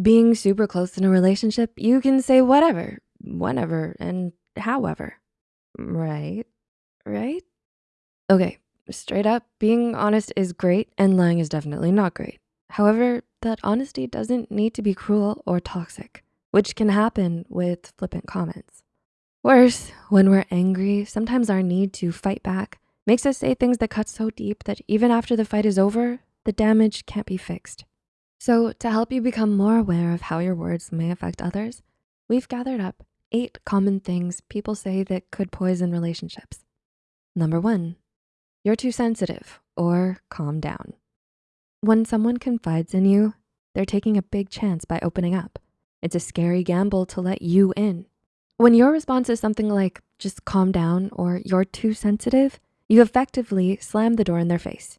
Being super close in a relationship, you can say whatever, whenever, and however. Right? Right? Okay, straight up, being honest is great and lying is definitely not great. However, that honesty doesn't need to be cruel or toxic, which can happen with flippant comments. Worse, when we're angry, sometimes our need to fight back makes us say things that cut so deep that even after the fight is over, the damage can't be fixed. So to help you become more aware of how your words may affect others, we've gathered up eight common things people say that could poison relationships. Number one, you're too sensitive or calm down. When someone confides in you, they're taking a big chance by opening up. It's a scary gamble to let you in. When your response is something like, just calm down or you're too sensitive, you effectively slam the door in their face.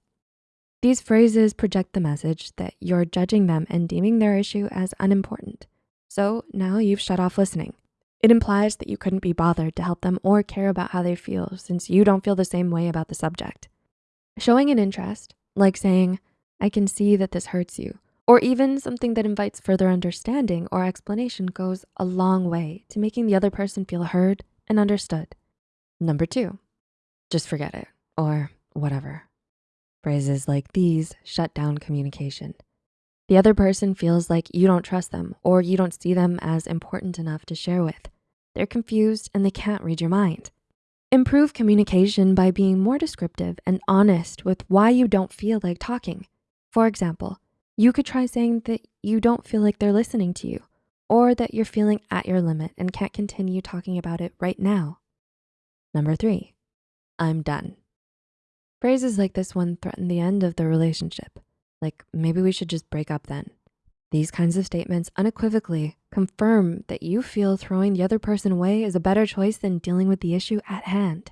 These phrases project the message that you're judging them and deeming their issue as unimportant. So now you've shut off listening. It implies that you couldn't be bothered to help them or care about how they feel since you don't feel the same way about the subject. Showing an interest, like saying, I can see that this hurts you, or even something that invites further understanding or explanation goes a long way to making the other person feel heard and understood. Number two, just forget it or whatever. Phrases like these shut down communication. The other person feels like you don't trust them or you don't see them as important enough to share with. They're confused and they can't read your mind. Improve communication by being more descriptive and honest with why you don't feel like talking. For example, you could try saying that you don't feel like they're listening to you or that you're feeling at your limit and can't continue talking about it right now. Number three, I'm done. Phrases like this one threaten the end of the relationship. Like maybe we should just break up then. These kinds of statements unequivocally confirm that you feel throwing the other person away is a better choice than dealing with the issue at hand.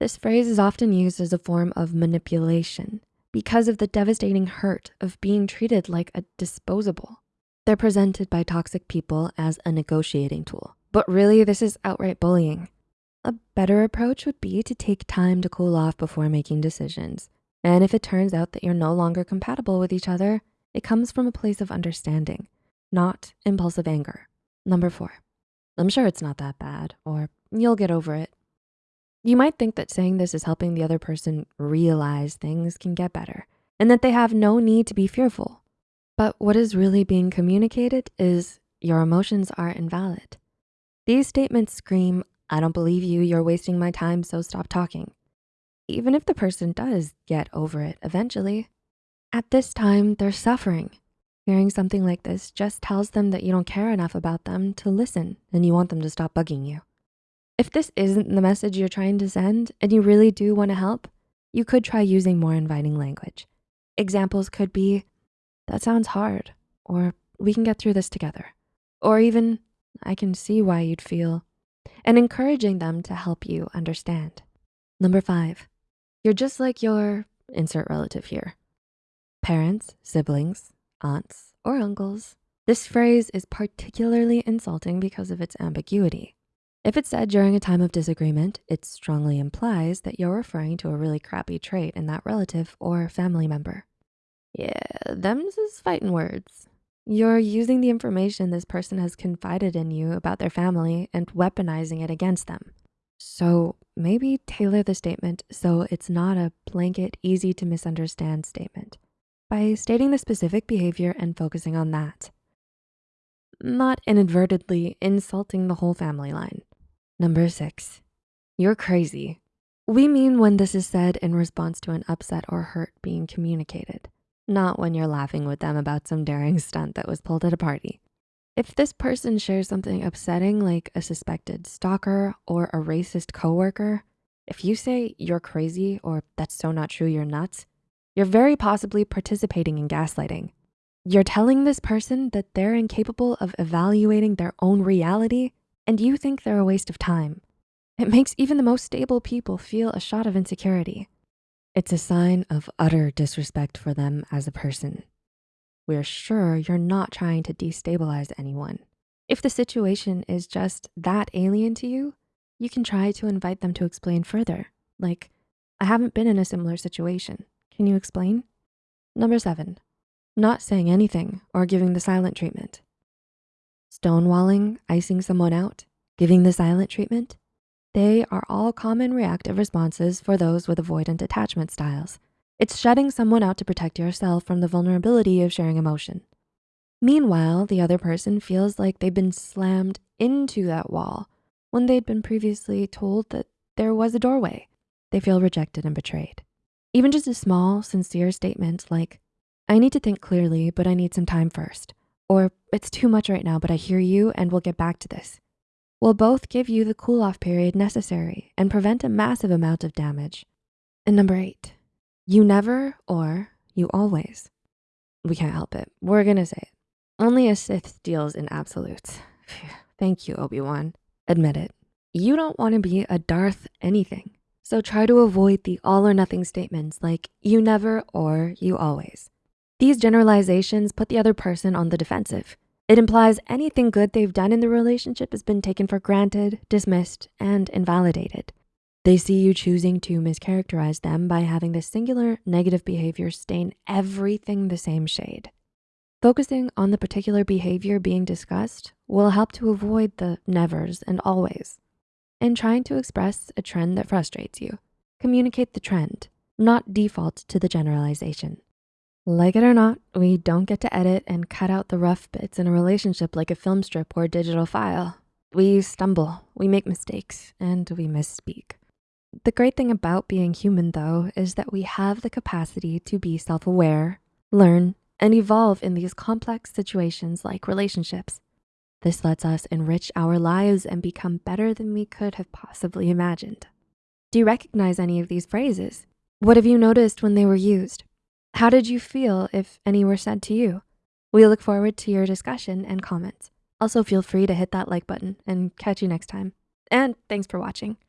This phrase is often used as a form of manipulation because of the devastating hurt of being treated like a disposable. They're presented by toxic people as a negotiating tool, but really this is outright bullying. A better approach would be to take time to cool off before making decisions. And if it turns out that you're no longer compatible with each other, it comes from a place of understanding, not impulsive anger. Number four, I'm sure it's not that bad, or you'll get over it. You might think that saying this is helping the other person realize things can get better and that they have no need to be fearful. But what is really being communicated is your emotions are invalid. These statements scream, I don't believe you, you're wasting my time, so stop talking. Even if the person does get over it eventually, at this time, they're suffering. Hearing something like this just tells them that you don't care enough about them to listen and you want them to stop bugging you. If this isn't the message you're trying to send and you really do wanna help, you could try using more inviting language. Examples could be, that sounds hard, or we can get through this together. Or even, I can see why you'd feel, and encouraging them to help you understand. Number five, you're just like your insert relative here. Parents, siblings, aunts, or uncles. This phrase is particularly insulting because of its ambiguity. If it's said during a time of disagreement, it strongly implies that you're referring to a really crappy trait in that relative or family member. Yeah, them's is fighting words. You're using the information this person has confided in you about their family and weaponizing it against them. So maybe tailor the statement so it's not a blanket, easy to misunderstand statement by stating the specific behavior and focusing on that. Not inadvertently insulting the whole family line. Number six, you're crazy. We mean when this is said in response to an upset or hurt being communicated, not when you're laughing with them about some daring stunt that was pulled at a party. If this person shares something upsetting like a suspected stalker or a racist coworker, if you say you're crazy or that's so not true, you're nuts, you're very possibly participating in gaslighting. You're telling this person that they're incapable of evaluating their own reality and you think they're a waste of time. It makes even the most stable people feel a shot of insecurity. It's a sign of utter disrespect for them as a person. We're sure you're not trying to destabilize anyone. If the situation is just that alien to you, you can try to invite them to explain further. Like, I haven't been in a similar situation. Can you explain? Number seven, not saying anything or giving the silent treatment. Stonewalling, icing someone out, giving the silent treatment, they are all common reactive responses for those with avoidant attachment styles. It's shutting someone out to protect yourself from the vulnerability of sharing emotion. Meanwhile, the other person feels like they've been slammed into that wall when they'd been previously told that there was a doorway. They feel rejected and betrayed. Even just a small, sincere statement like, I need to think clearly, but I need some time first. Or it's too much right now, but I hear you and we'll get back to this. Will both give you the cool off period necessary and prevent a massive amount of damage. And number eight, you never or you always. We can't help it, we're gonna say it. Only a Sith deals in absolutes. Thank you, Obi-Wan. Admit it, you don't wanna be a Darth anything. So try to avoid the all or nothing statements like you never or you always. These generalizations put the other person on the defensive. It implies anything good they've done in the relationship has been taken for granted, dismissed, and invalidated. They see you choosing to mischaracterize them by having this singular negative behavior stain everything the same shade. Focusing on the particular behavior being discussed will help to avoid the nevers and always In trying to express a trend that frustrates you. Communicate the trend, not default to the generalization. Like it or not, we don't get to edit and cut out the rough bits in a relationship like a film strip or digital file. We stumble, we make mistakes, and we misspeak. The great thing about being human though, is that we have the capacity to be self-aware, learn, and evolve in these complex situations like relationships. This lets us enrich our lives and become better than we could have possibly imagined. Do you recognize any of these phrases? What have you noticed when they were used? How did you feel if any were said to you? We look forward to your discussion and comments. Also feel free to hit that like button and catch you next time. And thanks for watching.